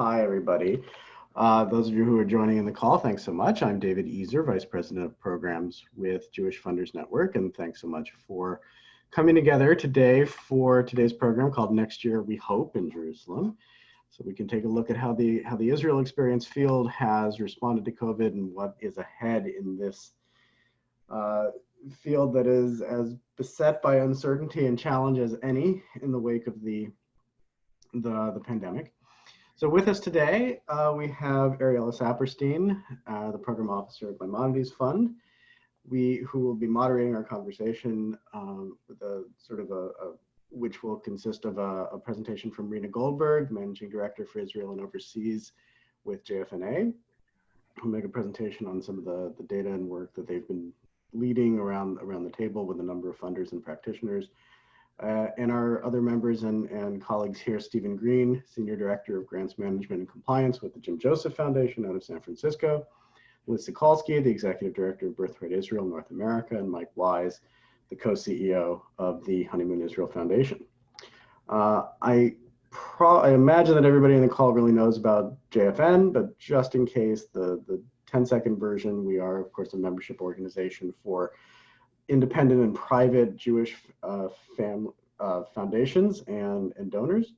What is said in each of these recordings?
hi everybody. Uh, those of you who are joining in the call, thanks so much. I'm David Ezer, Vice President of Programs with Jewish Funders Network, and thanks so much for coming together today for today's program called Next Year We Hope in Jerusalem. So we can take a look at how the how the Israel Experience Field has responded to COVID and what is ahead in this uh, field that is as beset by uncertainty and challenge as any in the wake of the the, the pandemic. So with us today, uh, we have Ariella Saperstein, uh, the program officer at Maimonides Fund, we who will be moderating our conversation um, with a sort of a, a which will consist of a, a, presentation from Rena Goldberg, Managing Director for Israel and Overseas with JFNA, who'll make a presentation on some of the, the data and work that they've been leading around, around the table with a number of funders and practitioners. Uh, and our other members and, and colleagues here, Stephen Green, Senior Director of Grants Management and Compliance with the Jim Joseph Foundation out of San Francisco, Liz Sokolsky, the Executive Director of Birthright Israel North America, and Mike Wise, the co-CEO of the Honeymoon Israel Foundation. Uh, I, I imagine that everybody in the call really knows about JFN, but just in case, the, the 10 second version, we are of course a membership organization for independent and private Jewish uh, fam, uh, foundations and, and donors.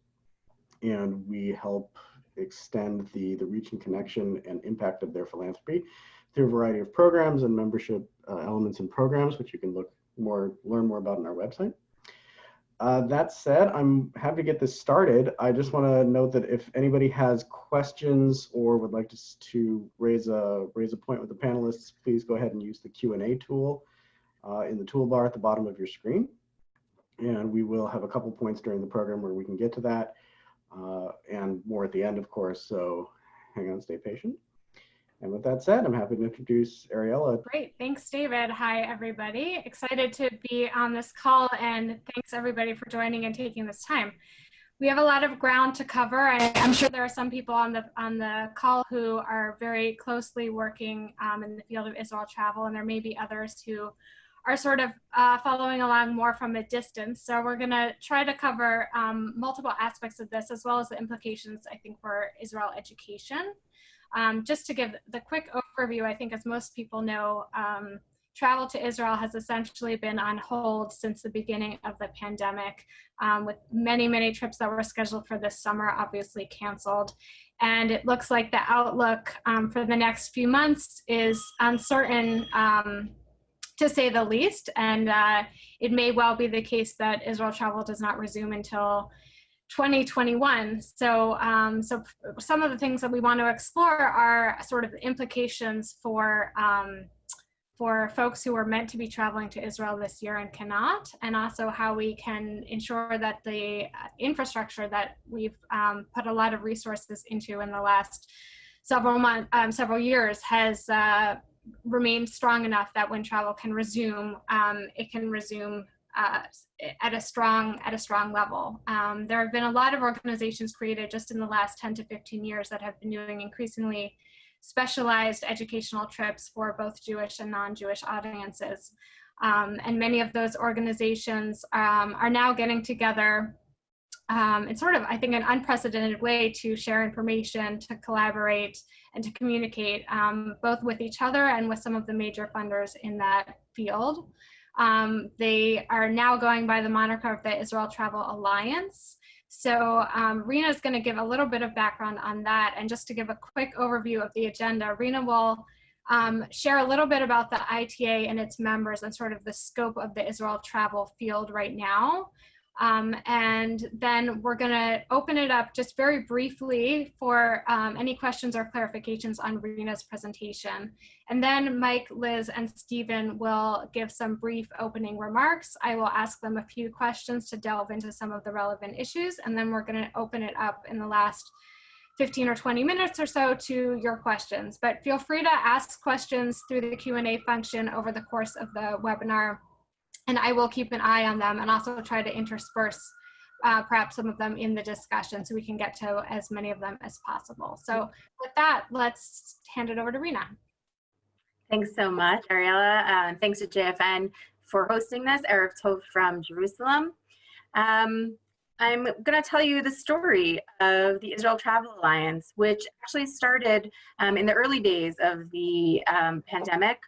And we help extend the, the reach and connection and impact of their philanthropy through a variety of programs and membership uh, elements and programs, which you can look more, learn more about on our website. Uh, that said, I'm happy to get this started. I just want to note that if anybody has questions or would like to, to raise a raise a point with the panelists, please go ahead and use the Q&A tool uh, in the toolbar at the bottom of your screen. And we will have a couple points during the program where we can get to that uh, and more at the end, of course. So hang on, stay patient. And with that said, I'm happy to introduce Ariella. Great, thanks David. Hi everybody. Excited to be on this call and thanks everybody for joining and taking this time. We have a lot of ground to cover. and I, am sure there are some people on the on the call who are very closely working um, in the field of Israel travel, and there may be others who are sort of uh, following along more from a distance. So we're gonna try to cover um, multiple aspects of this as well as the implications, I think, for Israel education. Um, just to give the quick overview, I think as most people know, um, travel to Israel has essentially been on hold since the beginning of the pandemic, um, with many, many trips that were scheduled for this summer obviously canceled. And it looks like the outlook um, for the next few months is uncertain um, to say the least. And uh, it may well be the case that Israel travel does not resume until 2021. So, um, so some of the things that we want to explore are sort of implications for um, for folks who are meant to be traveling to Israel this year and cannot, and also how we can ensure that the infrastructure that we've um, put a lot of resources into in the last several months, um, several years has uh, remain strong enough that when travel can resume, um, it can resume uh, at a strong at a strong level. Um, there have been a lot of organizations created just in the last 10 to 15 years that have been doing increasingly specialized educational trips for both Jewish and non-Jewish audiences. Um, and many of those organizations um, are now getting together um, in sort of, I think, an unprecedented way to share information, to collaborate, and to communicate um, both with each other and with some of the major funders in that field. Um, they are now going by the moniker of the Israel Travel Alliance. So um, Rena is going to give a little bit of background on that. And just to give a quick overview of the agenda, Rena will um, share a little bit about the ITA and its members and sort of the scope of the Israel travel field right now. Um, and then we're going to open it up just very briefly for um, any questions or clarifications on Rena's presentation. And then Mike, Liz, and Stephen will give some brief opening remarks. I will ask them a few questions to delve into some of the relevant issues, and then we're going to open it up in the last 15 or 20 minutes or so to your questions. But feel free to ask questions through the Q&A function over the course of the webinar and I will keep an eye on them and also try to intersperse uh, perhaps some of them in the discussion so we can get to as many of them as possible. So with that, let's hand it over to Rena. Thanks so much, Ariella. Uh, thanks to JFN for hosting this, Erev Tov from Jerusalem. Um, I'm going to tell you the story of the Israel Travel Alliance, which actually started um, in the early days of the um, pandemic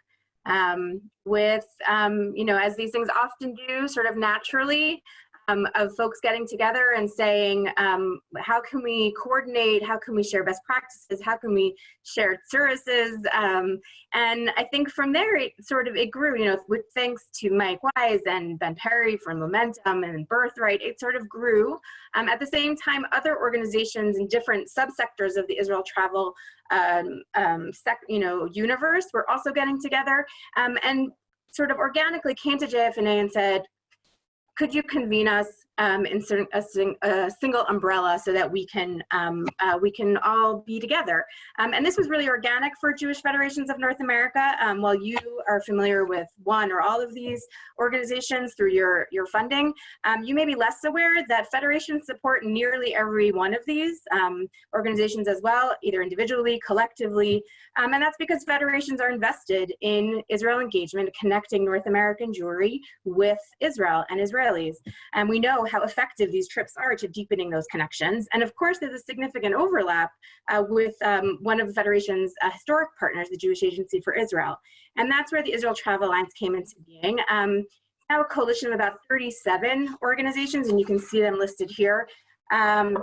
um, with, um, you know, as these things often do, sort of naturally, um, of folks getting together and saying, um, how can we coordinate? How can we share best practices? How can we share services? Um, and I think from there, it sort of, it grew, you know, with thanks to Mike Wise and Ben Perry from Momentum and Birthright, it sort of grew. Um, at the same time, other organizations in different subsectors of the Israel travel um, um, sec, you know, universe were also getting together and sort of organically came to JFNA and said, could you convene us um, in a, sing, a, single umbrella so that we can um, uh, we can all be together. Um, and this was really organic for Jewish Federations of North America. Um, while you are familiar with one or all of these organizations through your, your funding, um, you may be less aware that federations support nearly every one of these um, organizations as well, either individually, collectively, and that's because federations are invested in Israel engagement, connecting North American Jewry with Israel and Israelis. And we know how effective these trips are to deepening those connections. And of course, there's a significant overlap uh, with um, one of the Federation's uh, historic partners, the Jewish Agency for Israel. And that's where the Israel Travel Alliance came into being. Um, now a coalition of about 37 organizations, and you can see them listed here. Um,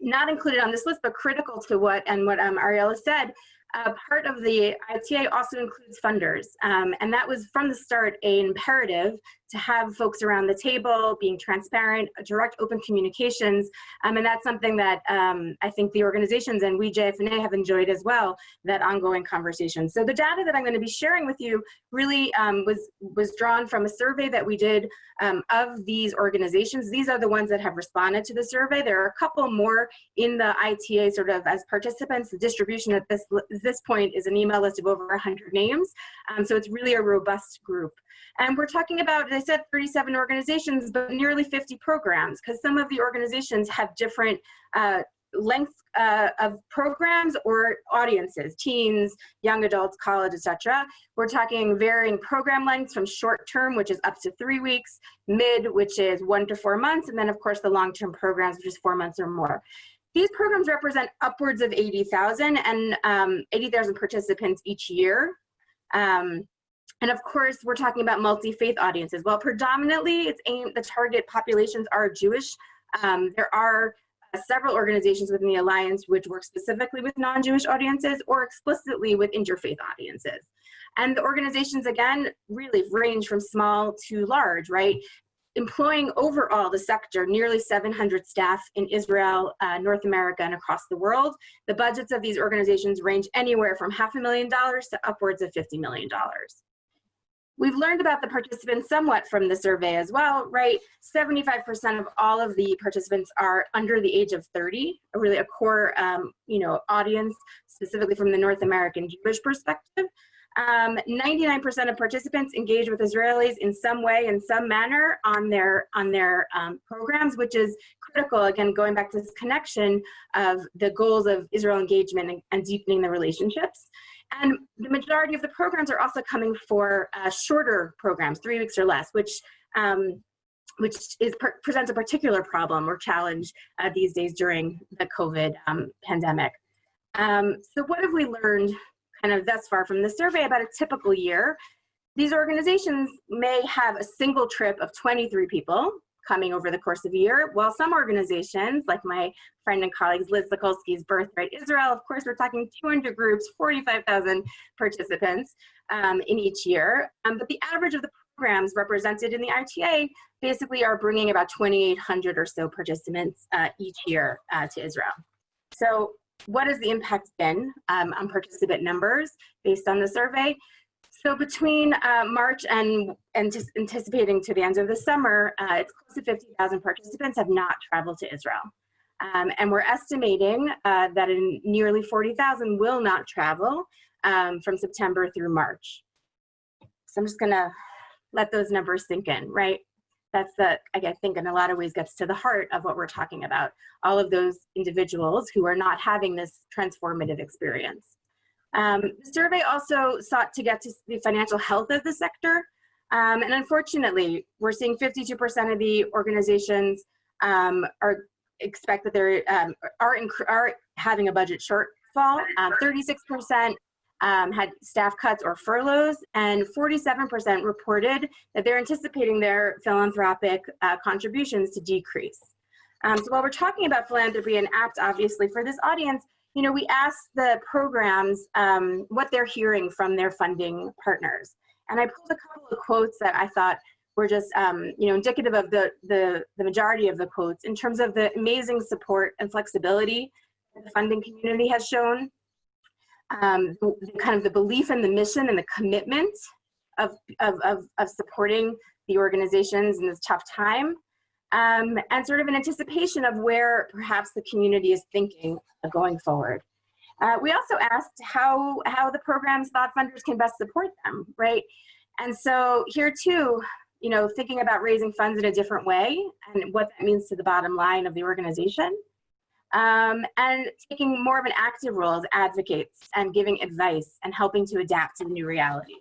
not included on this list, but critical to what and what um, Ariella said, uh, part of the ITA also includes funders, um, and that was from the start an imperative to have folks around the table, being transparent, direct open communications, um, and that's something that um, I think the organizations and we JFNA have enjoyed as well, that ongoing conversation. So the data that I'm going to be sharing with you really um, was, was drawn from a survey that we did um, of these organizations. These are the ones that have responded to the survey. There are a couple more in the ITA sort of as participants. The distribution at this, this point is an email list of over 100 names. Um, so it's really a robust group. And we're talking about, I said 37 organizations, but nearly 50 programs, because some of the organizations have different uh, length uh, of programs or audiences, teens, young adults, college, etc. We're talking varying program lengths from short term, which is up to three weeks, mid, which is one to four months, and then of course the long-term programs, which is four months or more. These programs represent upwards of 80,000 and um, 80,000 participants each year. Um, and of course, we're talking about multi-faith audiences. While predominantly it's aimed, the target populations are Jewish, um, there are uh, several organizations within the Alliance which work specifically with non-Jewish audiences or explicitly with interfaith audiences. And the organizations, again, really range from small to large, right? Employing overall the sector nearly 700 staff in Israel, uh, North America, and across the world. The budgets of these organizations range anywhere from half a million dollars to upwards of $50 million. We've learned about the participants somewhat from the survey as well, right? 75% of all of the participants are under the age of 30, really a core, um, you know, audience, specifically from the North American Jewish perspective. 99% um, of participants engage with Israelis in some way, in some manner on their, on their um, programs, which is critical, again, going back to this connection of the goals of Israel engagement and, and deepening the relationships. And the majority of the programs are also coming for uh, shorter programs, three weeks or less, which um, which is presents a particular problem or challenge uh, these days during the COVID um, pandemic. Um, so what have we learned kind of thus far from the survey about a typical year? These organizations may have a single trip of 23 people coming over the course of a year, while some organizations, like my friend and colleagues Liz Sokolsky's Birthright Israel, of course, we're talking 200 groups, 45,000 participants um, in each year. Um, but the average of the programs represented in the ITA basically are bringing about 2,800 or so participants uh, each year uh, to Israel. So what has the impact been um, on participant numbers based on the survey? So between uh, March and and just anticipating to the end of the summer, uh, it's close to 50,000 participants have not traveled to Israel. Um, and we're estimating uh, that in nearly 40,000 will not travel um, from September through March. So I'm just gonna let those numbers sink in, right? That's the, I think in a lot of ways gets to the heart of what we're talking about. All of those individuals who are not having this transformative experience. Um, the survey also sought to get to the financial health of the sector. Um, and unfortunately, we're seeing 52% of the organizations um, are expect that they're um, are are having a budget shortfall. 36% um, had staff cuts or furloughs, and 47% reported that they're anticipating their philanthropic uh, contributions to decrease. Um, so while we're talking about philanthropy and apt, obviously, for this audience, you know, we asked the programs um, what they're hearing from their funding partners. And I pulled a couple of quotes that I thought were just, um, you know, indicative of the, the, the majority of the quotes in terms of the amazing support and flexibility that the funding community has shown um, kind of the belief in the mission and the commitment of, of, of, of supporting the organizations in this tough time, um, and sort of an anticipation of where perhaps the community is thinking going forward. Uh, we also asked how, how the programs thought funders can best support them, right? And so here too, you know, thinking about raising funds in a different way and what that means to the bottom line of the organization um, and taking more of an active role as advocates and giving advice and helping to adapt to the new reality.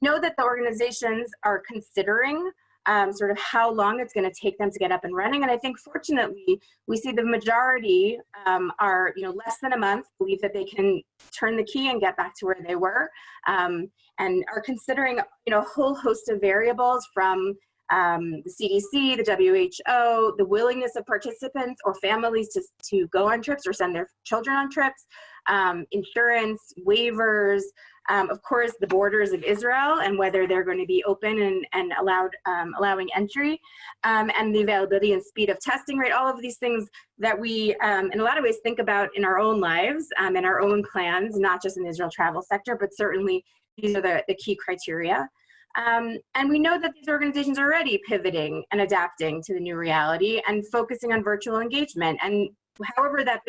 Know that the organizations are considering um, sort of how long it's going to take them to get up and running. And I think fortunately, we see the majority um, are, you know, less than a month, believe that they can turn the key and get back to where they were um, and are considering, you know, a whole host of variables from um, the CDC, the WHO, the willingness of participants or families to, to go on trips or send their children on trips, um, insurance, waivers, um, of course, the borders of Israel and whether they're going to be open and, and allowed, um, allowing entry, um, and the availability and speed of testing, right? All of these things that we, um, in a lot of ways, think about in our own lives, and our own plans, not just in the Israel travel sector, but certainly these are the, the key criteria. Um, and we know that these organizations are already pivoting and adapting to the new reality and focusing on virtual engagement. And however that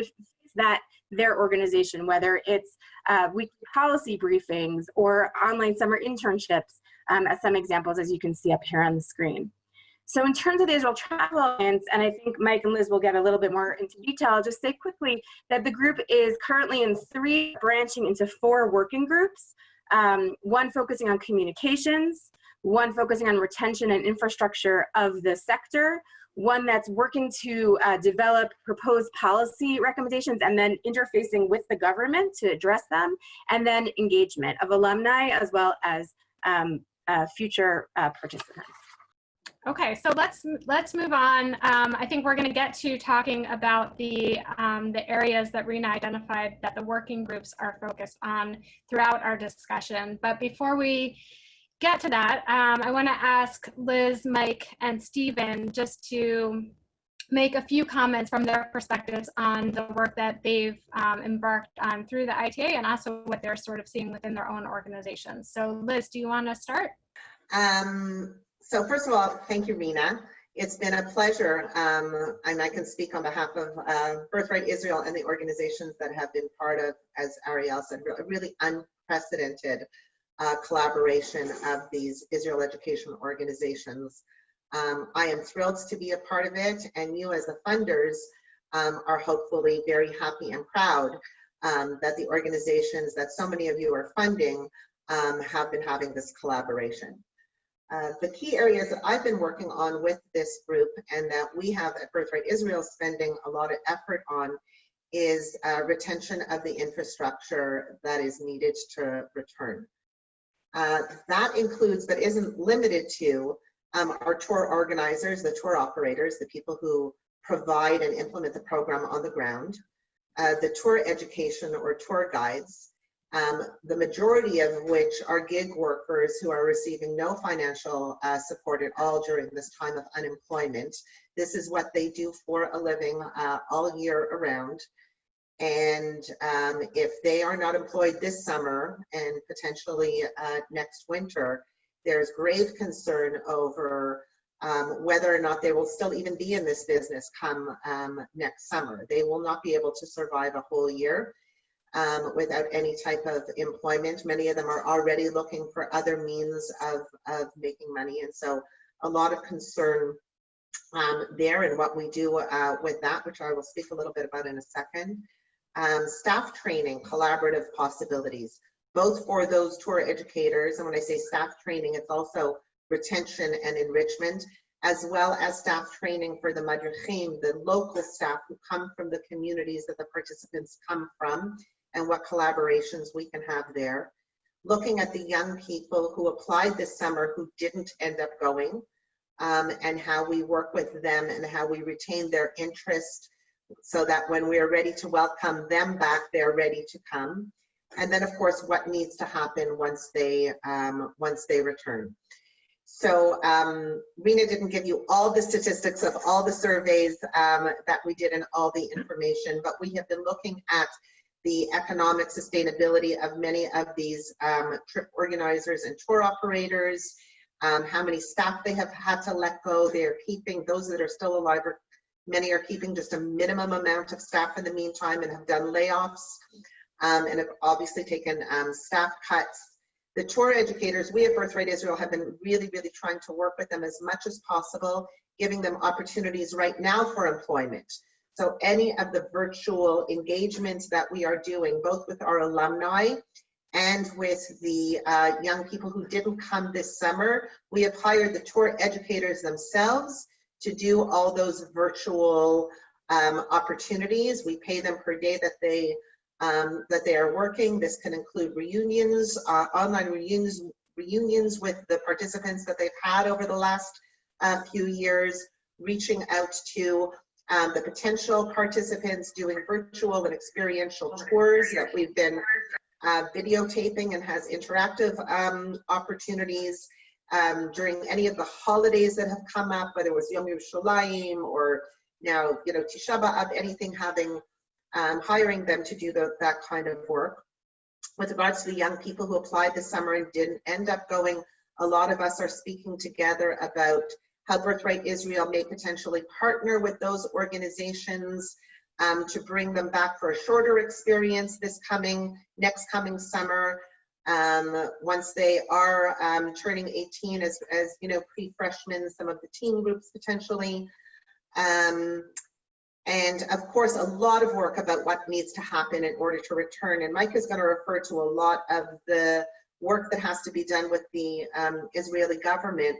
that their organization, whether it's uh, weekly policy briefings or online summer internships, um, as some examples, as you can see up here on the screen. So in terms of the Israel Travel Alliance, and I think Mike and Liz will get a little bit more into detail, I'll just say quickly that the group is currently in three, branching into four working groups um, one focusing on communications, one focusing on retention and infrastructure of the sector, one that's working to uh, develop proposed policy recommendations and then interfacing with the government to address them, and then engagement of alumni as well as um, uh, future uh, participants. Okay, so let's let's move on. Um, I think we're going to get to talking about the um, the areas that Rena identified that the working groups are focused on throughout our discussion. But before we get to that, um, I want to ask Liz, Mike, and Stephen just to make a few comments from their perspectives on the work that they've um, embarked on through the ITA and also what they're sort of seeing within their own organizations. So Liz, do you want to start? Um, so first of all, thank you, Rena. It's been a pleasure, um, and I can speak on behalf of uh, Birthright Israel and the organizations that have been part of, as Ariel said, a really unprecedented uh, collaboration of these Israel education organizations. Um, I am thrilled to be a part of it, and you as the funders um, are hopefully very happy and proud um, that the organizations that so many of you are funding um, have been having this collaboration. Uh, the key areas that I've been working on with this group and that we have at Birthright Israel spending a lot of effort on is uh, retention of the infrastructure that is needed to return. Uh, that includes, but isn't limited to, um, our tour organizers, the tour operators, the people who provide and implement the program on the ground, uh, the tour education or tour guides, um, the majority of which are gig workers who are receiving no financial uh, support at all during this time of unemployment. This is what they do for a living uh, all year around. And um, if they are not employed this summer and potentially uh, next winter, there's grave concern over um, whether or not they will still even be in this business come um, next summer. They will not be able to survive a whole year um, without any type of employment. Many of them are already looking for other means of, of making money. And so a lot of concern um, there and what we do uh, with that, which I will speak a little bit about in a second. Um, staff training, collaborative possibilities, both for those tour educators. And when I say staff training, it's also retention and enrichment. as well as staff training for the madrichim, the local staff who come from the communities that the participants come from, and what collaborations we can have there. Looking at the young people who applied this summer who didn't end up going, um, and how we work with them and how we retain their interest so that when we're ready to welcome them back, they're ready to come. And then of course, what needs to happen once they, um, once they return. So um, Rena didn't give you all the statistics of all the surveys um, that we did and all the information, but we have been looking at the economic sustainability of many of these um, trip organizers and tour operators, um, how many staff they have had to let go. They are keeping, those that are still alive, are, many are keeping just a minimum amount of staff in the meantime and have done layoffs um, and have obviously taken um, staff cuts. The tour educators, we at Birthright Israel have been really, really trying to work with them as much as possible, giving them opportunities right now for employment. So any of the virtual engagements that we are doing, both with our alumni and with the uh, young people who didn't come this summer, we have hired the tour educators themselves to do all those virtual um, opportunities. We pay them per day that they um, that they are working. This can include reunions, uh, online reunions, reunions with the participants that they've had over the last uh, few years, reaching out to um, the potential participants, doing virtual and experiential tours that we've been uh, videotaping and has interactive um, opportunities um, during any of the holidays that have come up, whether it was Yom Yerushalayim or now, you know, Tisha B'Av, anything having, um, hiring them to do the, that kind of work. With regards to the young people who applied this summer and didn't end up going, a lot of us are speaking together about how Birthright Israel may potentially partner with those organizations um, to bring them back for a shorter experience this coming, next coming summer. Um, once they are um, turning 18 as, as you know, pre-freshmen, some of the teen groups potentially. Um, and of course, a lot of work about what needs to happen in order to return. And Mike is going to refer to a lot of the work that has to be done with the um, Israeli government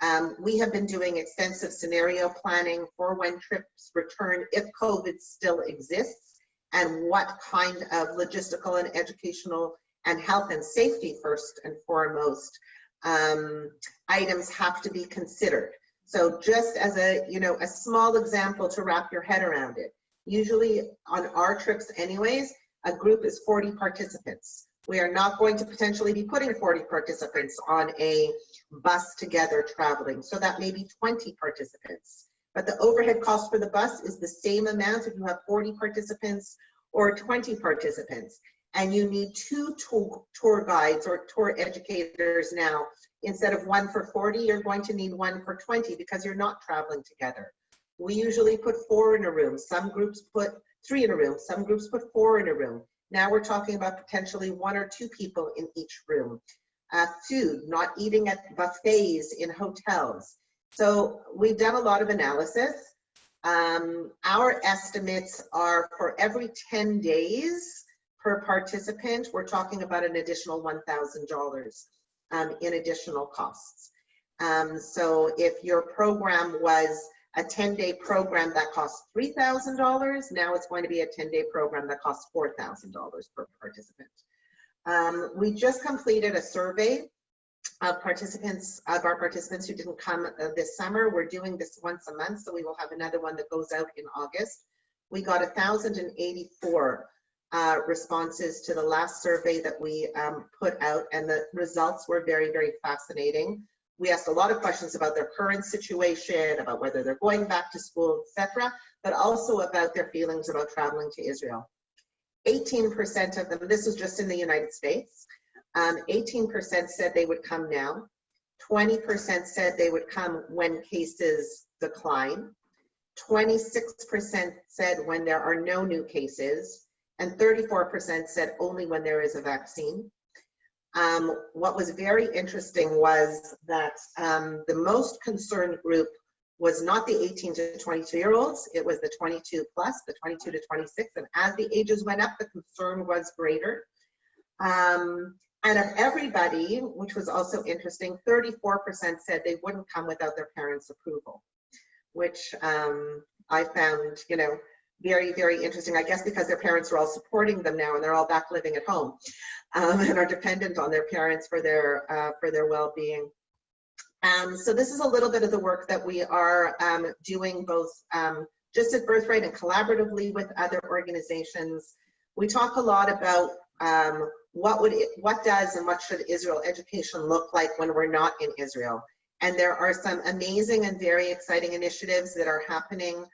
um, we have been doing extensive scenario planning for when trips return if COVID still exists and what kind of logistical and educational and health and safety first and foremost um, items have to be considered. So just as a, you know, a small example to wrap your head around it. Usually on our trips anyways, a group is 40 participants. We are not going to potentially be putting 40 participants on a bus together traveling. So that may be 20 participants. But the overhead cost for the bus is the same amount if you have 40 participants or 20 participants. And you need two tour, tour guides or tour educators now. Instead of one for 40, you're going to need one for 20 because you're not traveling together. We usually put four in a room. Some groups put three in a room. Some groups put four in a room. Now we're talking about potentially one or two people in each room. Uh, food, not eating at buffets in hotels. So we've done a lot of analysis. Um, our estimates are for every 10 days per participant, we're talking about an additional $1,000 um, in additional costs. Um, so if your program was a 10-day program that costs $3,000. Now it's going to be a 10-day program that costs $4,000 per participant. Um, we just completed a survey of participants, of our participants who didn't come uh, this summer. We're doing this once a month, so we will have another one that goes out in August. We got 1,084 uh, responses to the last survey that we um, put out, and the results were very, very fascinating we asked a lot of questions about their current situation, about whether they're going back to school, etc., but also about their feelings about traveling to Israel. 18% of them, this was just in the United States, 18% um, said they would come now. 20% said they would come when cases decline. 26% said when there are no new cases. And 34% said only when there is a vaccine. Um, what was very interesting was that um, the most concerned group was not the 18 to 22 year olds, it was the 22 plus, the 22 to 26. And as the ages went up, the concern was greater. Um, And of everybody, which was also interesting, 34% said they wouldn't come without their parents' approval, which um, I found, you know, very, very interesting. I guess because their parents are all supporting them now and they're all back living at home um, and are dependent on their parents for their uh, for their well-being. Um, so this is a little bit of the work that we are um, doing both um, just at Birthright and collaboratively with other organizations. We talk a lot about um, what would it, what does and what should Israel education look like when we're not in Israel. And there are some amazing and very exciting initiatives that are happening.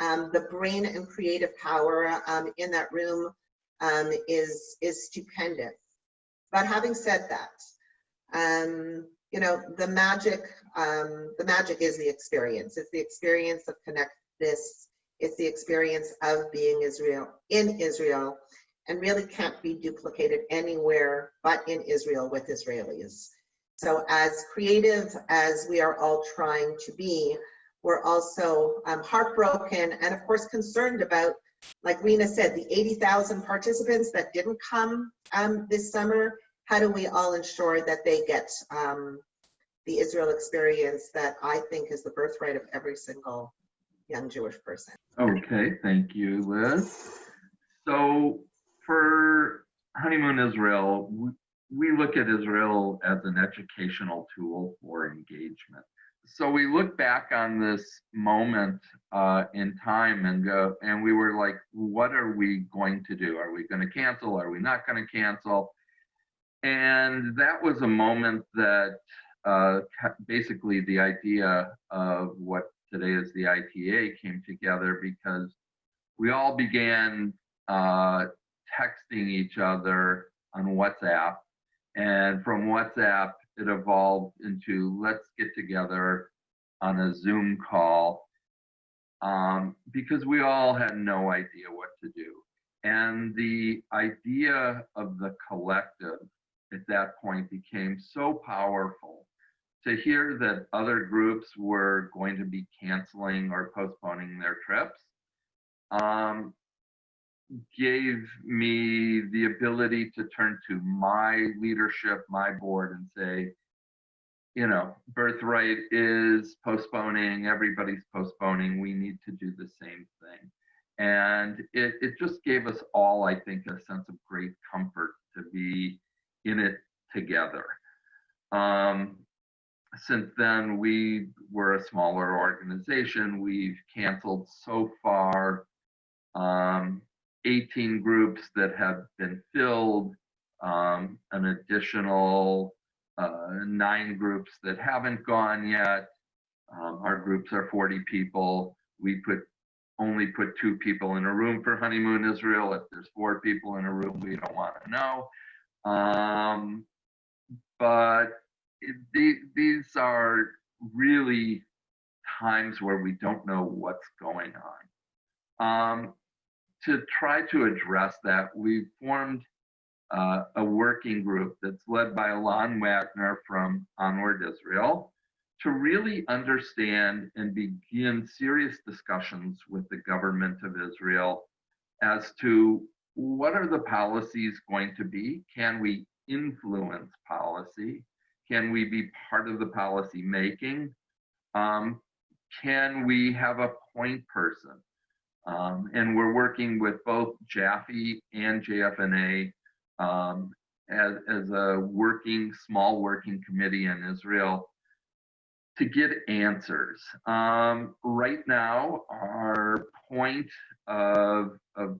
Um, the brain and creative power um, in that room um, is, is stupendous. But having said that, um, you know, the magic, um, the magic is the experience. It's the experience of connect this. It's the experience of being Israel in Israel and really can't be duplicated anywhere but in Israel with Israelis. So as creative as we are all trying to be, we're also um, heartbroken and of course concerned about, like Rena said, the 80,000 participants that didn't come um, this summer. How do we all ensure that they get um, the Israel experience that I think is the birthright of every single young Jewish person? Okay, thank you, Liz. So for Honeymoon Israel, we, look at Israel as an educational tool for engagement. So we look back on this moment uh, in time and go, and we were like, what are we going to do? Are we going to cancel? Are we not going to cancel? And that was a moment that uh, basically the idea of what today is the ITA came together because we all began uh, texting each other on WhatsApp. And from WhatsApp, it evolved into let's get together on a Zoom call um, because we all had no idea what to do. And the idea of the collective at that point became so powerful to hear that other groups were going to be canceling or postponing their trips um, gave me the ability to turn to my leadership, my board, and say, you know, Birthright is postponing, everybody's postponing, we need to do the same thing. And it, it just gave us all, I think, a sense of great comfort to be in it together. Um, since then, we were a smaller organization. We've canceled so far um, 18 groups that have been filled, um, an additional uh, nine groups that haven't gone yet. Um, our groups are 40 people. We put only put two people in a room for honeymoon Israel. If there's four people in a room, we don't want to know. Um, but it, the, these are really times where we don't know what's going on. Um, to try to address that, we formed uh, a working group that's led by Alon Wagner from Onward Israel to really understand and begin serious discussions with the government of Israel as to what are the policies going to be? Can we influence policy? Can we be part of the policy making? Um, can we have a point person? Um, and we're working with both JAFI and JFNA um, as, as a working, small working committee in Israel to get answers. Um, right now, our point of, of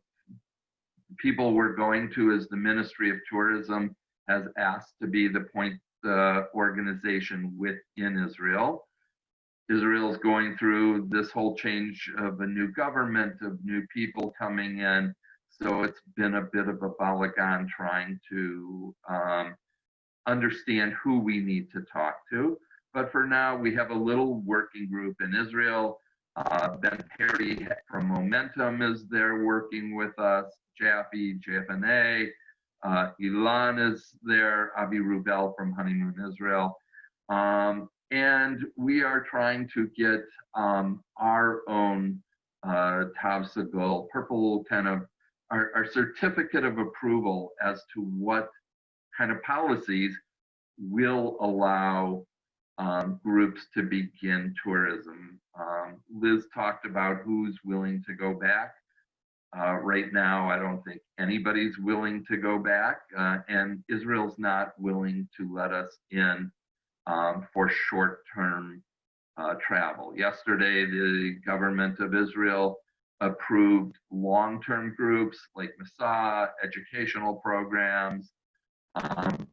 people we're going to is the Ministry of Tourism has asked to be the point uh, organization within Israel. Israel is going through this whole change of a new government, of new people coming in. So it's been a bit of a balagan trying to um, understand who we need to talk to. But for now, we have a little working group in Israel. Uh, ben Perry from Momentum is there working with us, JAFI, JFNA, uh, Ilan is there, Avi Rubel from Honeymoon Israel. Um, and we are trying to get um, our own uh, Tav Sagol, purple kind of our, our certificate of approval as to what kind of policies will allow um, groups to begin tourism. Um, Liz talked about who's willing to go back. Uh, right now, I don't think anybody's willing to go back, uh, and Israel's not willing to let us in um, for short-term uh, travel. Yesterday, the government of Israel approved long-term groups like Masa, educational programs, um,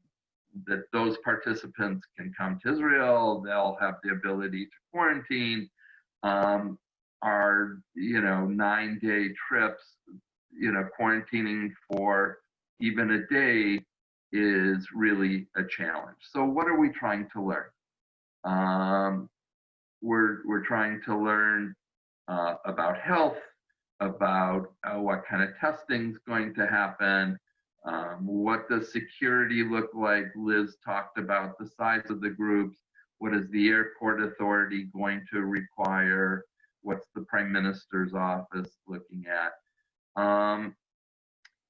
that those participants can come to Israel. They'll have the ability to quarantine. Um, our, you know, nine day trips, you know, quarantining for even a day is really a challenge. So what are we trying to learn? Um, we're, we're trying to learn uh, about health, about uh, what kind of testing is going to happen, um, what does security look like? Liz talked about the size of the groups. What is the airport authority going to require? What's the prime minister's office looking at? Um,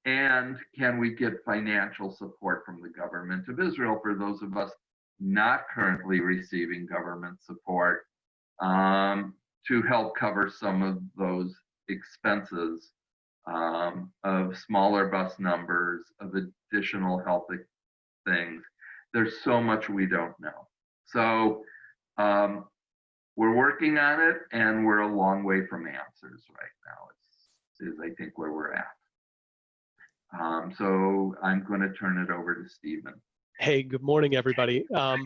and can we get financial support from the government of Israel for those of us not currently receiving government support um, to help cover some of those expenses um, of smaller bus numbers, of additional health things. There's so much we don't know. So um, we're working on it and we're a long way from answers right now is, is I think where we're at. Um, so I'm going to turn it over to Stephen. Hey, good morning, everybody. Um,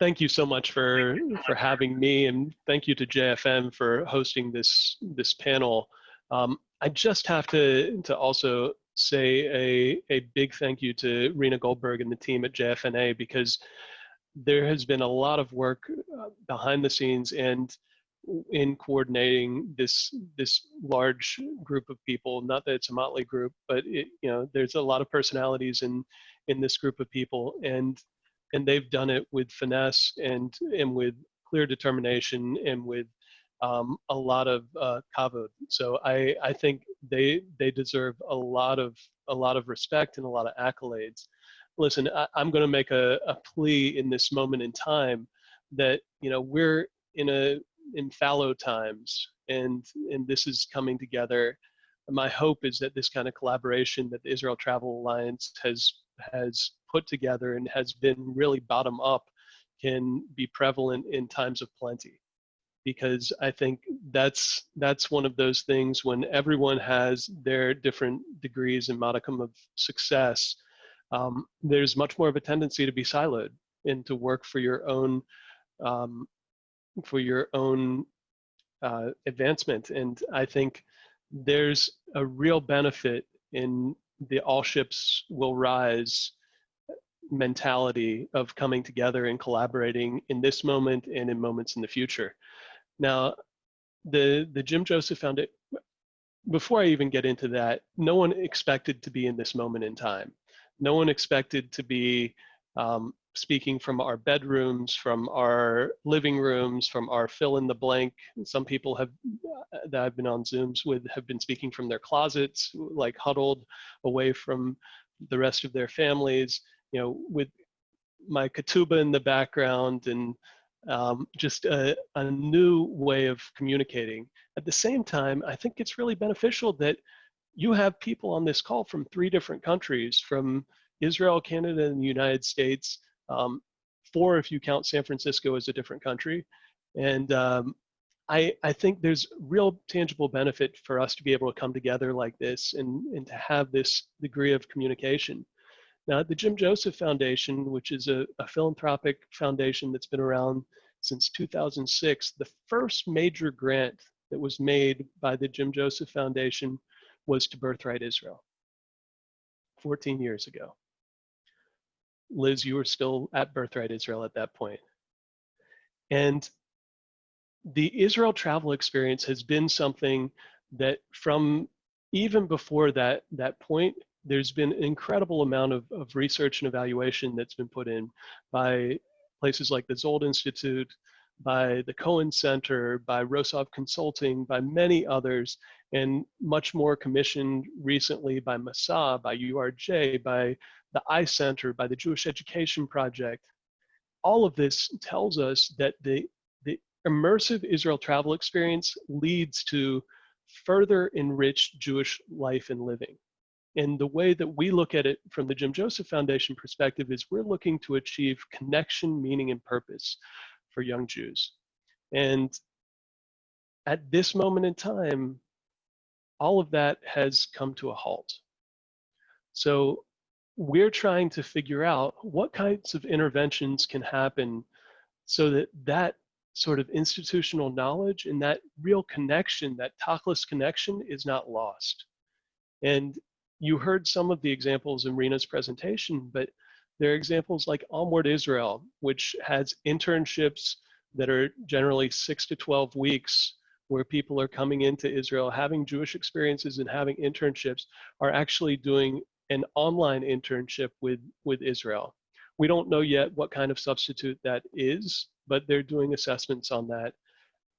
thank you so much for for having me, and thank you to JFN for hosting this this panel. Um, I just have to to also say a a big thank you to Rena Goldberg and the team at JFNA because there has been a lot of work uh, behind the scenes and in coordinating this this large group of people. Not that it's a motley group, but it, you know there's a lot of personalities in in this group of people, and and they've done it with finesse and and with clear determination and with um, a lot of uh, kavod. So I, I think they they deserve a lot of a lot of respect and a lot of accolades. Listen, I, am going to make a, a plea in this moment in time that you know we're in a in fallow times and and this is coming together. My hope is that this kind of collaboration that the Israel Travel Alliance has has put together and has been really bottom up can be prevalent in times of plenty because I think that's that's one of those things when everyone has their different degrees and modicum of success. Um, there's much more of a tendency to be siloed and to work for your own um, for your own uh, advancement. And I think there's a real benefit in the all ships will rise mentality of coming together and collaborating in this moment and in moments in the future. Now, the the Jim Joseph Foundation. Before I even get into that, no one expected to be in this moment in time. No one expected to be um, speaking from our bedrooms, from our living rooms, from our fill in the blank. Some people have uh, that I've been on Zooms with have been speaking from their closets, like huddled away from the rest of their families. You know, with my ketubah in the background and um, just a, a new way of communicating. At the same time, I think it's really beneficial that you have people on this call from three different countries, from Israel, Canada, and the United States, um, four if you count San Francisco as a different country. And um, I, I think there's real tangible benefit for us to be able to come together like this and, and to have this degree of communication. Now, the Jim Joseph Foundation, which is a, a philanthropic foundation that's been around since 2006, the first major grant that was made by the Jim Joseph Foundation was to Birthright Israel 14 years ago. Liz, you were still at Birthright Israel at that point. And the Israel travel experience has been something that from even before that, that point there's been an incredible amount of, of research and evaluation that's been put in by places like the Zold Institute, by the Cohen Center, by Rosov Consulting, by many others, and much more commissioned recently by Masa, by URJ, by, the I-Center, by the Jewish Education Project. All of this tells us that the, the immersive Israel travel experience leads to further enriched Jewish life and living. And the way that we look at it from the Jim Joseph Foundation perspective is we're looking to achieve connection, meaning, and purpose for young Jews. And at this moment in time, all of that has come to a halt. So we're trying to figure out what kinds of interventions can happen so that that sort of institutional knowledge and that real connection, that tachlis connection is not lost. And you heard some of the examples in Rena's presentation, but there are examples like Onward Israel, which has internships that are generally six to 12 weeks where people are coming into Israel, having Jewish experiences and having internships, are actually doing an online internship with, with Israel. We don't know yet what kind of substitute that is, but they're doing assessments on that.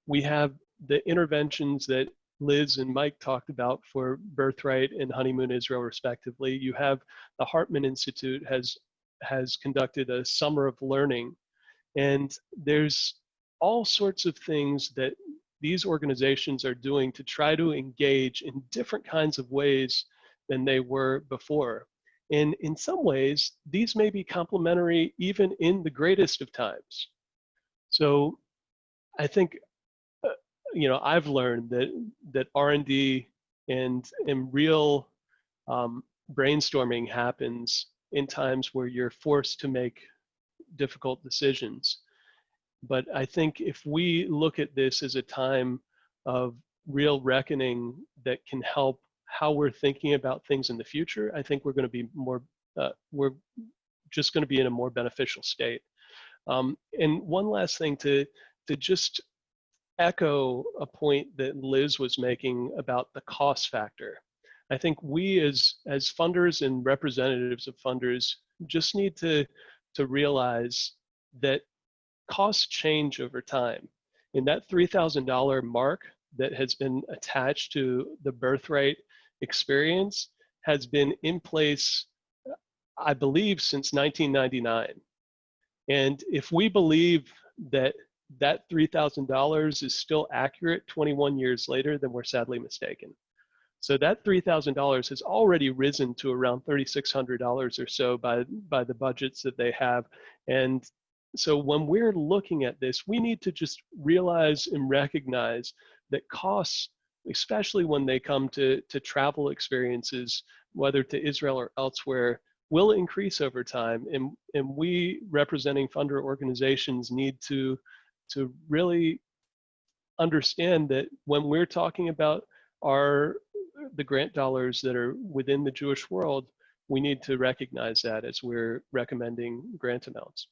We have the interventions that Liz and Mike talked about for Birthright and Honeymoon Israel respectively. You have the Hartman Institute has has conducted a summer of learning and there's all sorts of things that these organizations are doing to try to engage in different kinds of ways than they were before. And in some ways, these may be complementary even in the greatest of times. So I think you know, I've learned that that R&D and and real um, brainstorming happens in times where you're forced to make difficult decisions. But I think if we look at this as a time of real reckoning that can help how we're thinking about things in the future, I think we're going to be more, uh, we're just going to be in a more beneficial state. Um, and one last thing to, to just echo a point that Liz was making about the cost factor. I think we as, as funders and representatives of funders just need to, to realize that costs change over time. In that $3,000 mark that has been attached to the birthright experience has been in place, I believe, since 1999. And if we believe that that $3,000 is still accurate 21 years later, then we're sadly mistaken. So that $3,000 has already risen to around $3,600 or so by, by the budgets that they have. And so when we're looking at this, we need to just realize and recognize that costs, especially when they come to, to travel experiences, whether to Israel or elsewhere, will increase over time. And, and we representing funder organizations need to to really understand that when we're talking about our the grant dollars that are within the Jewish world, we need to recognize that as we're recommending grant amounts.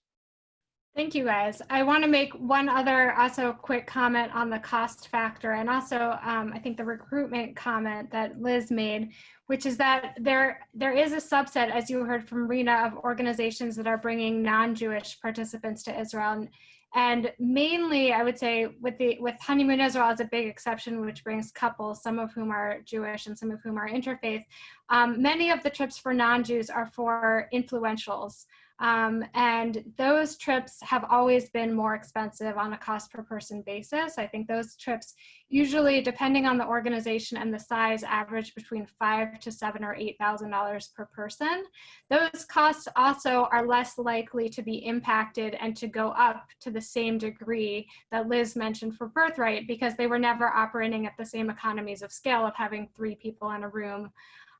Thank you guys. I want to make one other also quick comment on the cost factor and also um, I think the recruitment comment that Liz made, which is that there there is a subset, as you heard from Rena, of organizations that are bringing non-Jewish participants to Israel. And and mainly, I would say with the with honeymoon Israel is a big exception, which brings couples, some of whom are Jewish and some of whom are interfaith. Um, many of the trips for non-Jews are for influentials. Um, and those trips have always been more expensive on a cost per person basis. I think those trips usually, depending on the organization and the size, average between five to seven or eight thousand dollars per person. Those costs also are less likely to be impacted and to go up to the same degree that Liz mentioned for Birthright because they were never operating at the same economies of scale of having three people in a room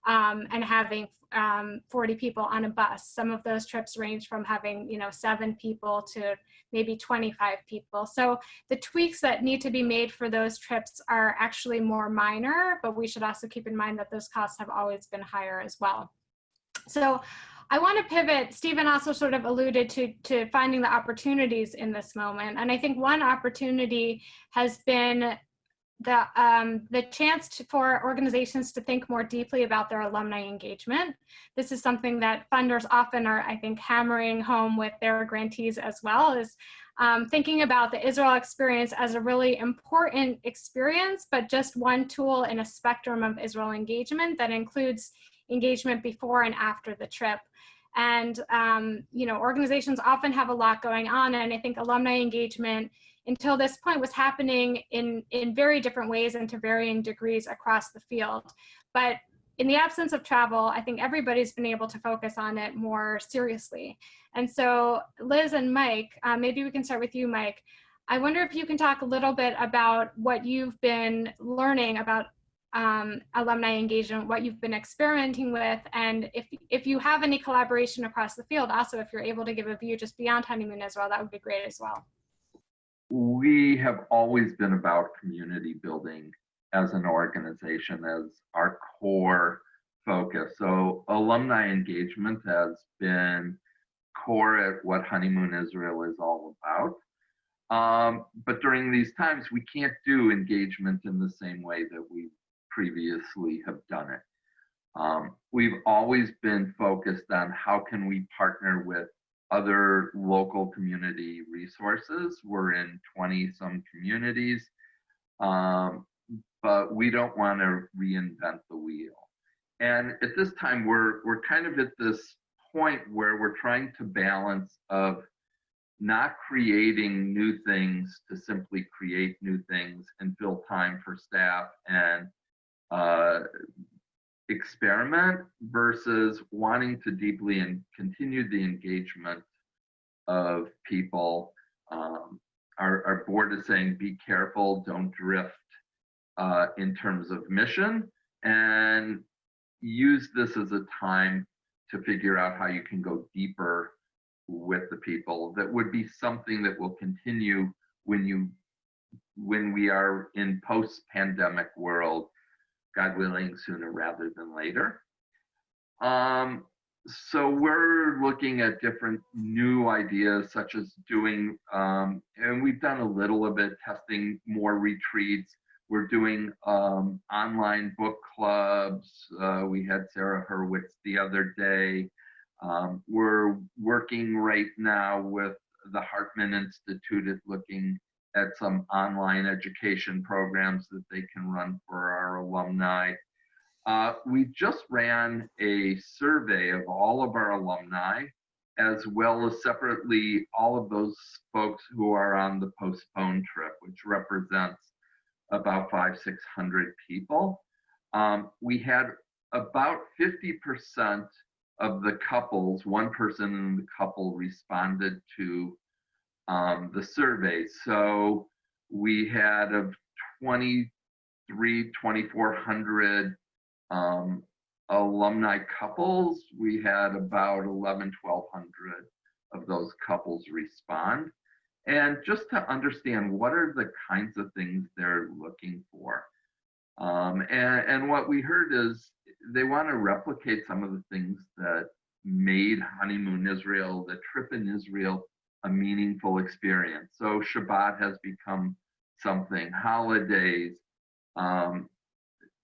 um, and having um, 40 people on a bus. Some of those trips range from having, you know, seven people to maybe 25 people. So the tweaks that need to be made for those trips are actually more minor, but we should also keep in mind that those costs have always been higher as well. So I want to pivot. Stephen also sort of alluded to, to finding the opportunities in this moment. And I think one opportunity has been the, um, the chance to, for organizations to think more deeply about their alumni engagement. This is something that funders often are, I think, hammering home with their grantees as well, is um, thinking about the Israel experience as a really important experience, but just one tool in a spectrum of Israel engagement that includes engagement before and after the trip. And, um, you know, organizations often have a lot going on. And I think alumni engagement until this point was happening in, in very different ways and to varying degrees across the field. But in the absence of travel, I think everybody's been able to focus on it more seriously. And so Liz and Mike, uh, maybe we can start with you, Mike. I wonder if you can talk a little bit about what you've been learning about um, alumni engagement, what you've been experimenting with, and if, if you have any collaboration across the field, also if you're able to give a view just beyond Honeymoon as well, that would be great as well. We have always been about community building as an organization as our core focus. So alumni engagement has been core at what Honeymoon Israel is all about. Um, but during these times, we can't do engagement in the same way that we previously have done it. Um, we've always been focused on how can we partner with other local community resources. We're in 20 some communities, um, but we don't want to reinvent the wheel. And at this time, we're, we're kind of at this point where we're trying to balance of not creating new things to simply create new things and fill time for staff and uh, experiment versus wanting to deeply and continue the engagement of people. Um, our, our board is saying be careful, don't drift uh, in terms of mission and use this as a time to figure out how you can go deeper with the people that would be something that will continue when you when we are in post-pandemic world god willing sooner rather than later. Um, so we're looking at different new ideas such as doing um, and we've done a little of it testing more retreats. We're doing um, online book clubs. Uh, we had sarah hurwitz the other day. Um, we're working right now with the Hartman Institute at looking at some online education programs that they can run for our alumni. Uh, we just ran a survey of all of our alumni, as well as separately all of those folks who are on the postponed trip, which represents about five, 600 people. Um, we had about 50% of the couples, one person in the couple responded to um, the survey. So we had of 23, 2,400 um, alumni couples, we had about 11, 1,200 of those couples respond. And just to understand what are the kinds of things they're looking for. Um, and, and what we heard is they want to replicate some of the things that made honeymoon Israel, the trip in Israel, a meaningful experience. So Shabbat has become something, holidays, um,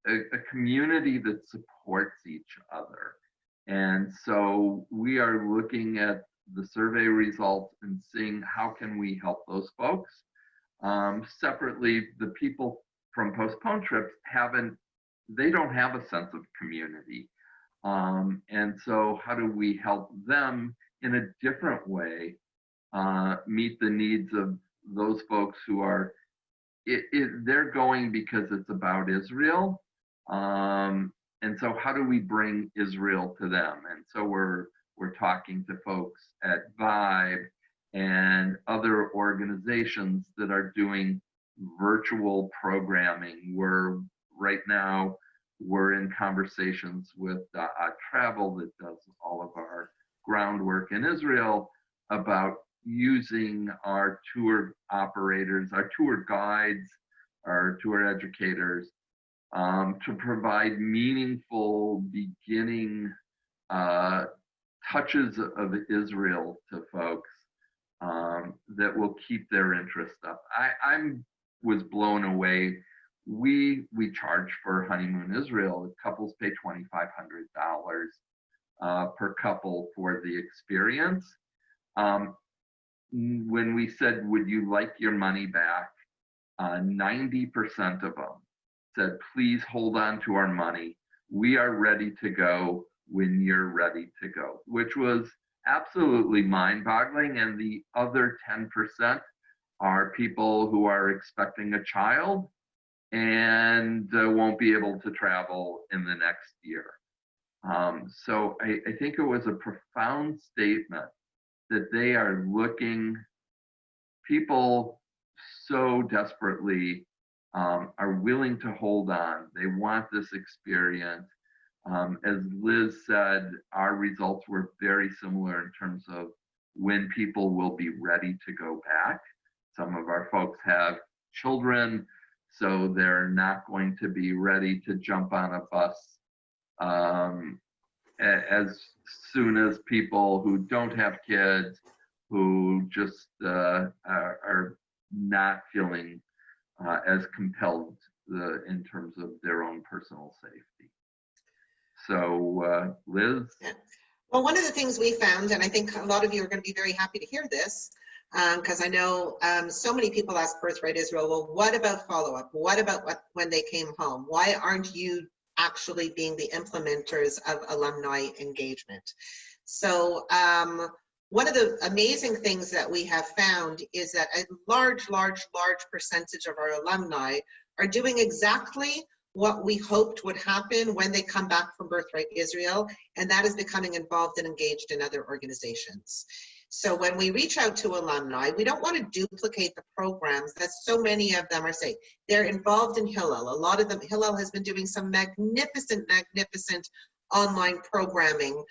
a, a community that supports each other. And so we are looking at the survey results and seeing how can we help those folks. Um, separately, the people from postponed trips haven't they don't have a sense of community. Um, and so how do we help them in a different way uh, meet the needs of those folks who are, it, it, they're going because it's about Israel. Um, and so how do we bring Israel to them? And so we're, we're talking to folks at Vibe and other organizations that are doing virtual programming. We're right now we're in conversations with uh, Travel that does all of our groundwork in Israel about using our tour operators, our tour guides, our tour educators um, to provide meaningful beginning uh, touches of Israel to folks um, that will keep their interest up. I I'm was blown away we we charge for honeymoon Israel. Couples pay twenty five hundred dollars uh, per couple for the experience. Um, when we said, "Would you like your money back?" Uh, ninety percent of them said, "Please hold on to our money. We are ready to go when you're ready to go, which was absolutely mind boggling. And the other 10% are people who are expecting a child and uh, won't be able to travel in the next year. Um, so I, I think it was a profound statement that they are looking, people so desperately um, are willing to hold on. They want this experience. Um, as Liz said, our results were very similar in terms of when people will be ready to go back. Some of our folks have children, so they're not going to be ready to jump on a bus um, as soon as people who don't have kids, who just uh, are, are, not feeling uh, as compelled uh, in terms of their own personal safety. So, uh, Liz? Yeah. Well, one of the things we found, and I think a lot of you are going to be very happy to hear this, because um, I know um, so many people ask Birthright Israel, well, what about follow-up? What about what, when they came home? Why aren't you actually being the implementers of alumni engagement? So um, one of the amazing things that we have found is that a large, large, large percentage of our alumni are doing exactly what we hoped would happen when they come back from Birthright Israel, and that is becoming involved and engaged in other organizations. So when we reach out to alumni, we don't want to duplicate the programs that so many of them are saying. They're involved in Hillel. A lot of them, Hillel has been doing some magnificent, magnificent online programming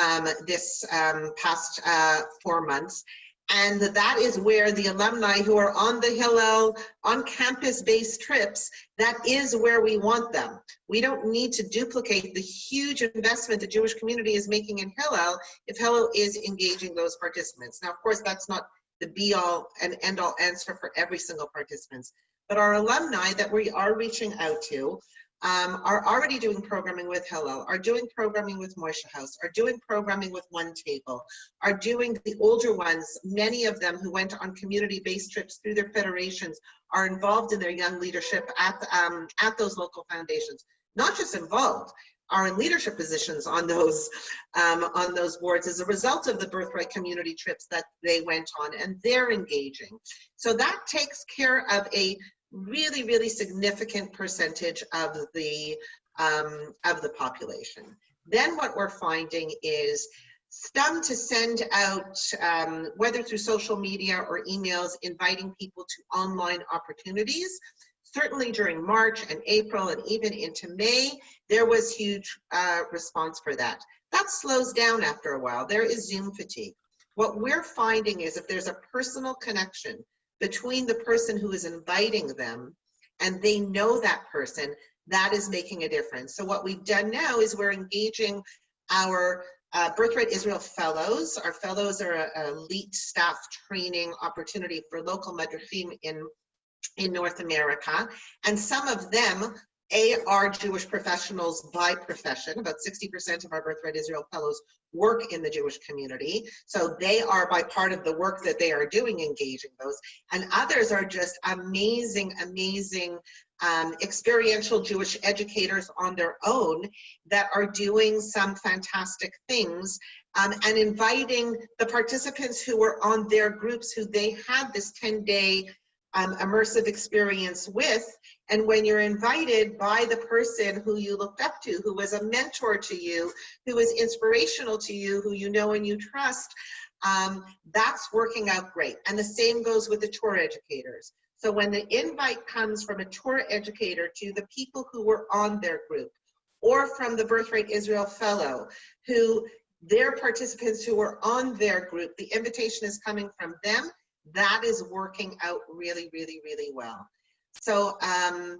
um, this um, past uh, four months. And that is where the alumni who are on the Hillel on campus based trips, that is where we want them. We don't need to duplicate the huge investment the Jewish community is making in Hillel if Hillel is engaging those participants. Now, of course, that's not the be all and end all answer for every single participant, but our alumni that we are reaching out to um, are already doing programming with Hillel, are doing programming with Moishe House, are doing programming with One Table, are doing the older ones, many of them who went on community-based trips through their federations are involved in their young leadership at, um, at those local foundations. Not just involved, are in leadership positions on those um, on those boards as a result of the birthright community trips that they went on and they're engaging so that takes care of a really, really significant percentage of the um, of the population. Then what we're finding is STEM to send out, um, whether through social media or emails, inviting people to online opportunities. Certainly during March and April and even into May, there was huge uh, response for that. That slows down after a while. There is Zoom fatigue. What we're finding is if there's a personal connection between the person who is inviting them and they know that person, that is making a difference. So what we've done now is we're engaging our uh, Birthright Israel Fellows. Our fellows are an elite staff training opportunity for local madrachim in, in North America. And some of them are Jewish professionals by profession. About 60% of our Birthright Israel Fellows work in the Jewish community. So they are by part of the work that they are doing, engaging those. And others are just amazing, amazing um, experiential Jewish educators on their own that are doing some fantastic things um, and inviting the participants who were on their groups who they had this 10 day um, immersive experience with. And when you're invited by the person who you looked up to, who was a mentor to you, who was inspirational to you, who you know and you trust, um, that's working out great. And the same goes with the tour educators. So when the invite comes from a tour educator to the people who were on their group, or from the Birthright Israel Fellow, who their participants who were on their group, the invitation is coming from them that is working out really, really, really well. So um,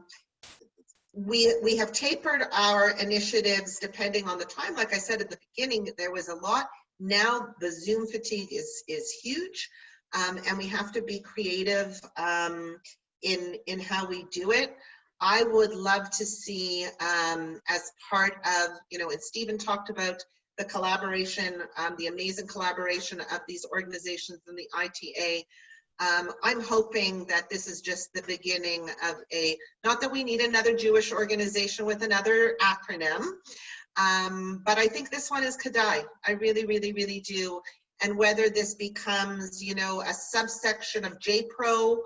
we, we have tapered our initiatives depending on the time. Like I said at the beginning, there was a lot. Now the Zoom fatigue is, is huge um, and we have to be creative um, in, in how we do it. I would love to see um, as part of, you know, and Stephen talked about the collaboration, um, the amazing collaboration of these organizations and the ITA. Um, I'm hoping that this is just the beginning of a, not that we need another Jewish organization with another acronym, Um, but I think this one is Kadai. I really, really, really do. And whether this becomes, you know, a subsection of JPRO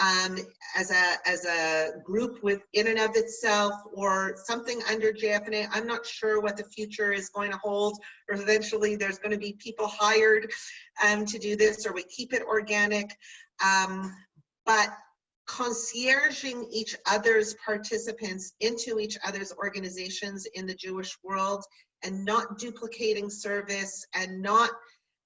um, as a as a group within and of itself, or something under JFNA, I'm not sure what the future is going to hold. Or eventually, there's going to be people hired um, to do this, or we keep it organic. Um, but concierging each other's participants into each other's organizations in the Jewish world and not duplicating service and not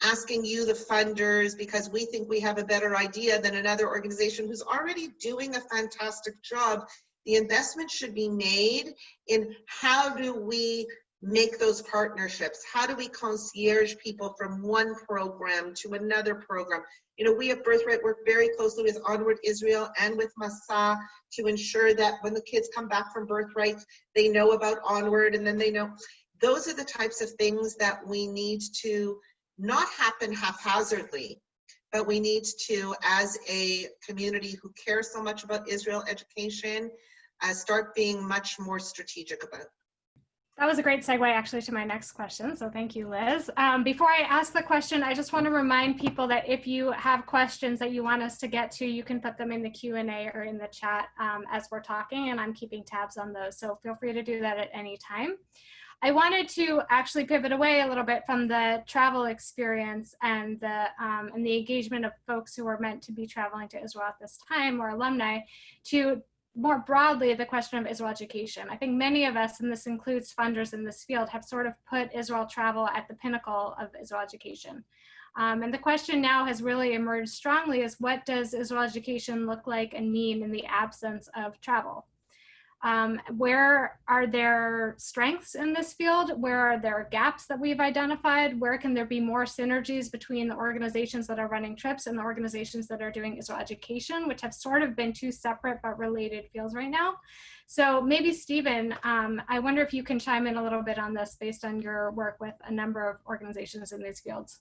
asking you the funders because we think we have a better idea than another organization who's already doing a fantastic job. The investment should be made in how do we make those partnerships? How do we concierge people from one program to another program? You know, we at Birthright work very closely with Onward Israel and with Masa to ensure that when the kids come back from Birthright, they know about Onward and then they know. Those are the types of things that we need to not happen haphazardly, but we need to, as a community who cares so much about Israel education, uh, start being much more strategic about. That was a great segue actually to my next question. So thank you, Liz. Um, before I ask the question, I just want to remind people that if you have questions that you want us to get to, you can put them in the Q&A or in the chat um, as we're talking and I'm keeping tabs on those. So feel free to do that at any time. I wanted to actually pivot away a little bit from the travel experience and the um, and the engagement of folks who are meant to be traveling to Israel at this time or alumni to more broadly the question of Israel education. I think many of us, and this includes funders in this field, have sort of put Israel travel at the pinnacle of Israel education. Um, and the question now has really emerged strongly is what does Israel education look like and mean in the absence of travel? Um, where are there strengths in this field? Where are there gaps that we've identified? Where can there be more synergies between the organizations that are running trips and the organizations that are doing Israel education, which have sort of been two separate but related fields right now? So maybe Stephen, um, I wonder if you can chime in a little bit on this based on your work with a number of organizations in these fields.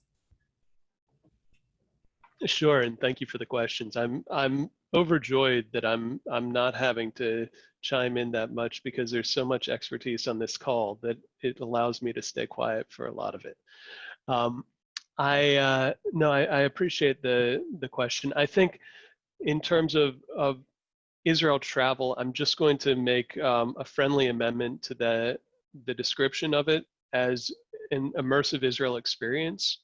Sure, and thank you for the questions. I'm I'm overjoyed that I'm I'm not having to chime in that much because there's so much expertise on this call that it allows me to stay quiet for a lot of it. Um, I uh, no, I, I, appreciate the the question. I think in terms of of Israel travel, I'm just going to make um, a friendly amendment to the the description of it as an immersive Israel experience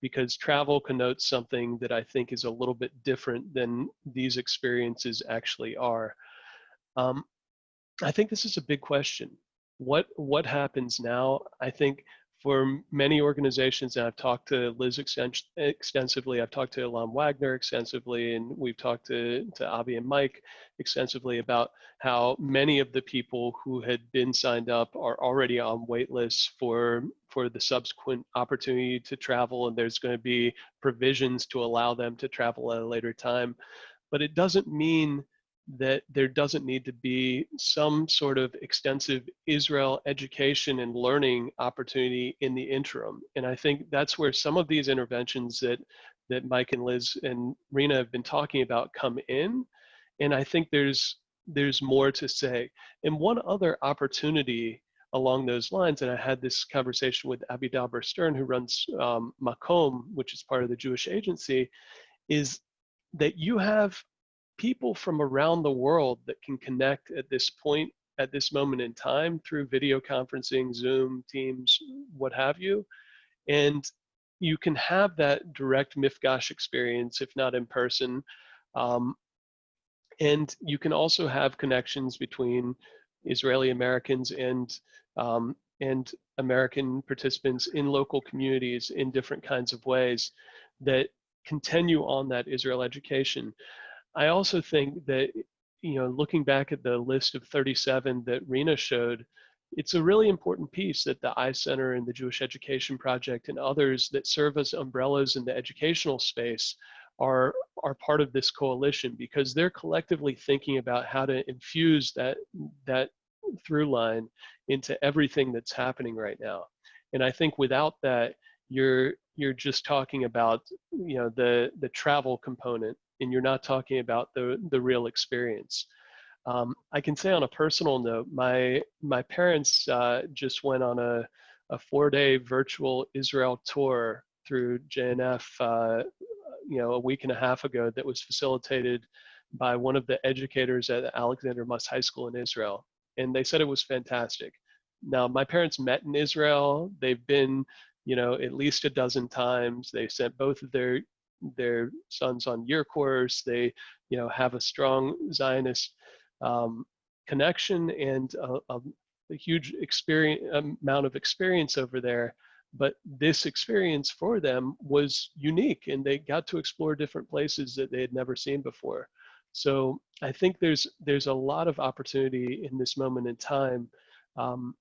because travel connotes something that I think is a little bit different than these experiences actually are. Um, I think this is a big question. What what happens now? I think for many organizations, and I've talked to Liz extensively, I've talked to Elam Wagner extensively, and we've talked to, to Avi and Mike extensively about how many of the people who had been signed up are already on wait lists for, for the subsequent opportunity to travel, and there's going to be provisions to allow them to travel at a later time. But it doesn't mean that there doesn't need to be some sort of extensive Israel education and learning opportunity in the interim. And I think that's where some of these interventions that, that Mike and Liz and Rena have been talking about come in. And I think there's, there's more to say. And one other opportunity along those lines, and I had this conversation with Abi Dauber Sterne, who runs um, Makom, which is part of the Jewish Agency, is that you have people from around the world that can connect at this point, at this moment in time through video conferencing, Zoom, Teams, what have you. And you can have that direct Mifgash experience, if not in person. Um, and you can also have connections between Israeli Americans and um, and American participants in local communities in different kinds of ways that continue on that Israel education. I also think that, you know, looking back at the list of 37 that Rena showed, it's a really important piece that the iCenter and the Jewish Education Project and others that serve as umbrellas in the educational space are, are part of this coalition because they're collectively thinking about how to infuse that, that through line into everything that's happening right now. And I think without that, you're you're just talking about you know the the travel component and you're not talking about the, the real experience. Um, I can say on a personal note, my my parents uh, just went on a a four-day virtual Israel tour through JNF, uh, you know, a week and a half ago that was facilitated by one of the educators at Alexander Muss High School in Israel. And they said it was fantastic. Now, my parents met in Israel. They've been, you know, at least a dozen times. They sent both of their their sons on year course. They, you know, have a strong Zionist um, connection and a, a, a huge experience amount of experience over there but this experience for them was unique and they got to explore different places that they had never seen before so i think there's there's a lot of opportunity in this moment in time um,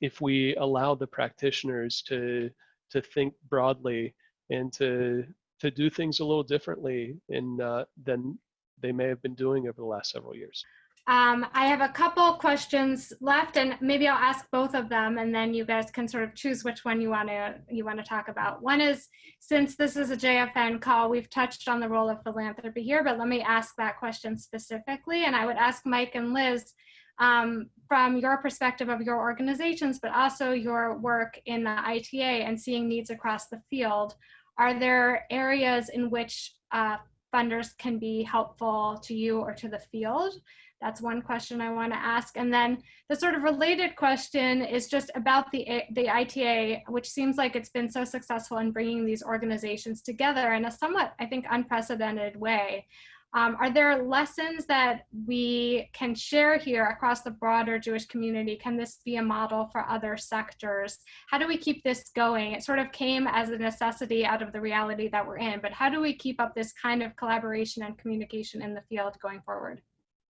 if we allow the practitioners to to think broadly and to to do things a little differently in uh, than they may have been doing over the last several years um, I have a couple questions left, and maybe I'll ask both of them, and then you guys can sort of choose which one you want to you want to talk about. One is since this is a JFN call, we've touched on the role of philanthropy here, but let me ask that question specifically, and I would ask Mike and Liz um, from your perspective of your organizations, but also your work in the ITA and seeing needs across the field. Are there areas in which uh, funders can be helpful to you or to the field? That's one question I want to ask. And then the sort of related question is just about the, the ITA, which seems like it's been so successful in bringing these organizations together in a somewhat, I think, unprecedented way. Um, are there lessons that we can share here across the broader Jewish community? Can this be a model for other sectors? How do we keep this going? It sort of came as a necessity out of the reality that we're in, but how do we keep up this kind of collaboration and communication in the field going forward?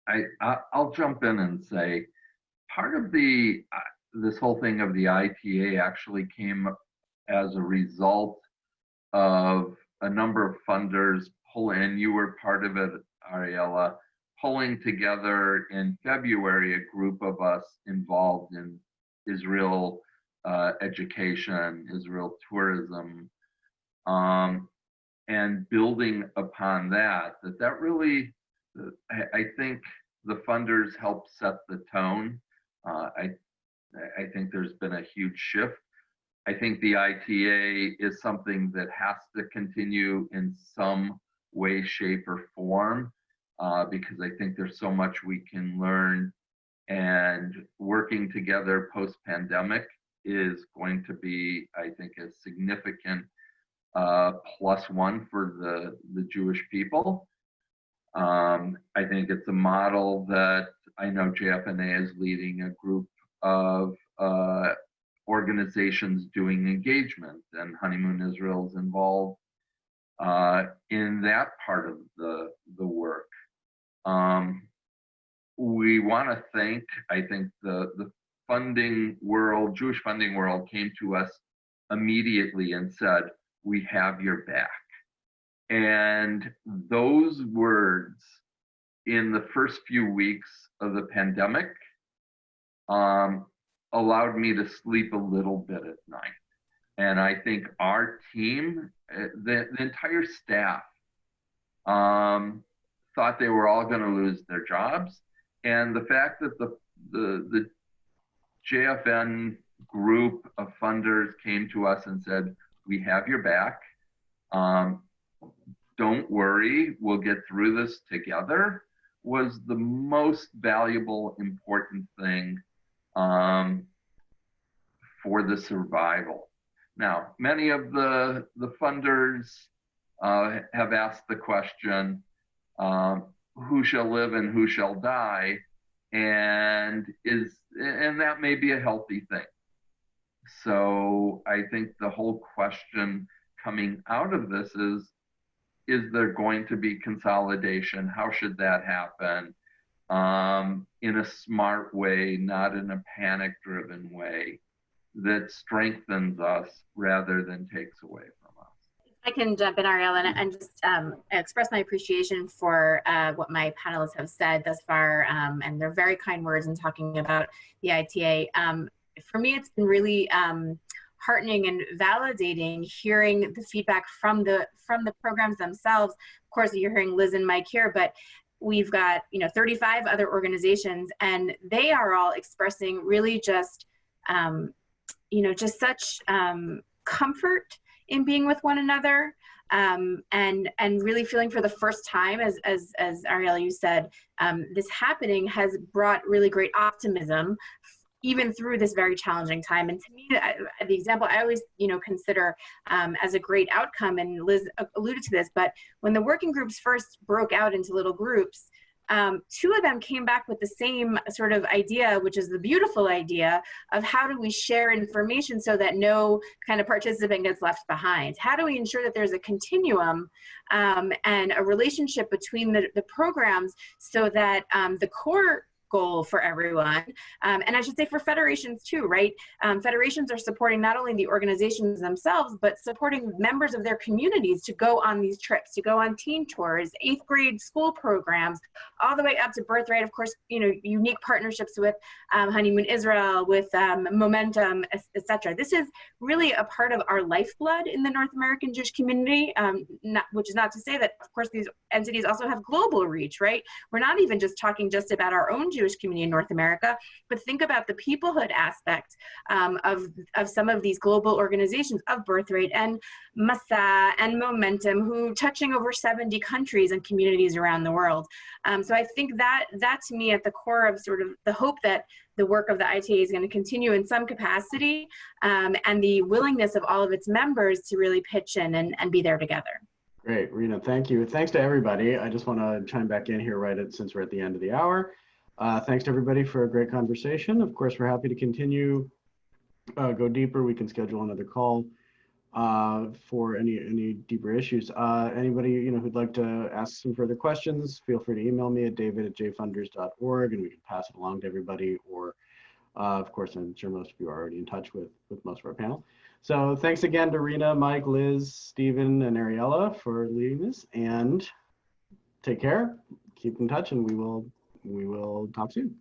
I, I will jump in and say part of the uh, this whole thing of the ITA actually came as a result of a number of funders pull in. You were part of it, Ariella, pulling together in February a group of us involved in Israel uh, education, Israel tourism, um, and building upon that. That that really I, I think the funders help set the tone. Uh, I, I think there's been a huge shift. I think the ITA is something that has to continue in some way, shape, or form uh, because I think there's so much we can learn. And working together post pandemic is going to be, I think, a significant uh, plus one for the, the Jewish people. Um, I think it's a model that I know JFNA is leading a group of uh, organizations doing engagement, and Honeymoon Israel is involved uh, in that part of the, the work. Um, we want to thank, I think, the, the funding world, Jewish funding world came to us immediately and said, we have your back. And those words in the first few weeks of the pandemic um, allowed me to sleep a little bit at night. And I think our team, eh, the, the entire staff, um, thought they were all going to lose their jobs. And the fact that the, the, the JFN group of funders came to us and said, we have your back. Um, don't worry, we'll get through this together was the most valuable, important thing um, for the survival. Now, many of the, the funders uh, have asked the question, um, who shall live and who shall die? And is and that may be a healthy thing. So I think the whole question coming out of this is is there going to be consolidation? How should that happen? Um, in a smart way, not in a panic driven way that strengthens us rather than takes away from us. I can jump in, Ariel, and, and just um, express my appreciation for uh, what my panelists have said thus far, um, and they're very kind words in talking about the ITA. Um, for me, it's been really um, heartening and validating hearing the feedback from the from the programs themselves. Of course, you're hearing Liz and Mike here, but we've got you know 35 other organizations and they are all expressing really just um, you know just such um, comfort in being with one another um, and and really feeling for the first time as as as Ariel you said um, this happening has brought really great optimism even through this very challenging time. And to me, I, the example I always, you know, consider um, as a great outcome, and Liz alluded to this, but when the working groups first broke out into little groups, um, two of them came back with the same sort of idea, which is the beautiful idea of how do we share information so that no kind of participant gets left behind? How do we ensure that there's a continuum um, and a relationship between the, the programs so that um, the core goal for everyone. Um, and I should say for federations too, right? Um, federations are supporting not only the organizations themselves, but supporting members of their communities to go on these trips, to go on teen tours, eighth grade school programs, all the way up to Birthright, of course, you know, unique partnerships with um, Honeymoon Israel, with um, Momentum, etc. This is really a part of our lifeblood in the North American Jewish community, um, not, which is not to say that, of course, these entities also have global reach, right? We're not even just talking just about our own Jewish community in North America, but think about the peoplehood aspect um, of, of some of these global organizations of Birthright and Masa and Momentum, who touching over 70 countries and communities around the world. Um, so I think that that to me at the core of sort of the hope that the work of the ITA is going to continue in some capacity um, and the willingness of all of its members to really pitch in and, and be there together. Great, Rena, thank you. Thanks to everybody. I just want to chime back in here right at, since we're at the end of the hour. Uh, thanks to everybody for a great conversation. Of course, we're happy to continue, uh, go deeper. We can schedule another call uh, for any any deeper issues. Uh, anybody you know who'd like to ask some further questions, feel free to email me at david at jfunders.org and we can pass it along to everybody. Or, uh, of course, I'm sure most of you are already in touch with with most of our panel. So thanks again to Rena, Mike, Liz, Stephen, and Ariella for leading this. And take care, keep in touch, and we will we will talk soon.